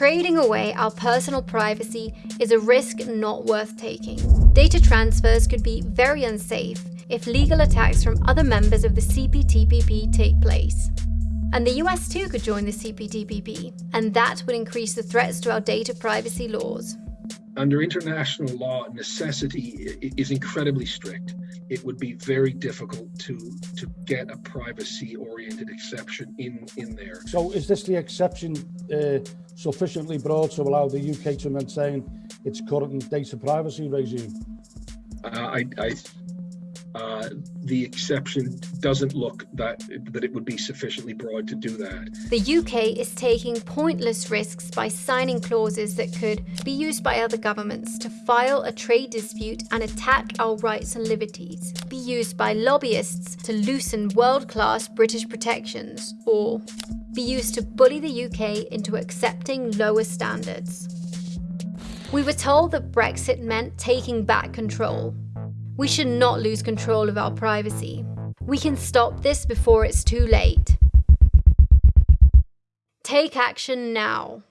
Trading away our personal privacy is a risk not worth taking. Data transfers could be very unsafe if legal attacks from other members of the CPTPP take place. And the US too could join the CPTPP, and that would increase the threats to our data privacy laws. Under international law, necessity is incredibly strict. It would be very difficult to to get a privacy-oriented exception in in there. So, is this the exception uh, sufficiently broad to allow the UK to maintain its current data privacy regime? Uh, I, I uh, the exception doesn't look that that it would be sufficiently broad to do that. The UK is taking pointless risks by signing clauses that could be used by other governments to file a trade dispute and attack our rights and liberties, be used by lobbyists to loosen world-class British protections, or be used to bully the UK into accepting lower standards. We were told that Brexit meant taking back control, we should not lose control of our privacy. We can stop this before it's too late. Take action now.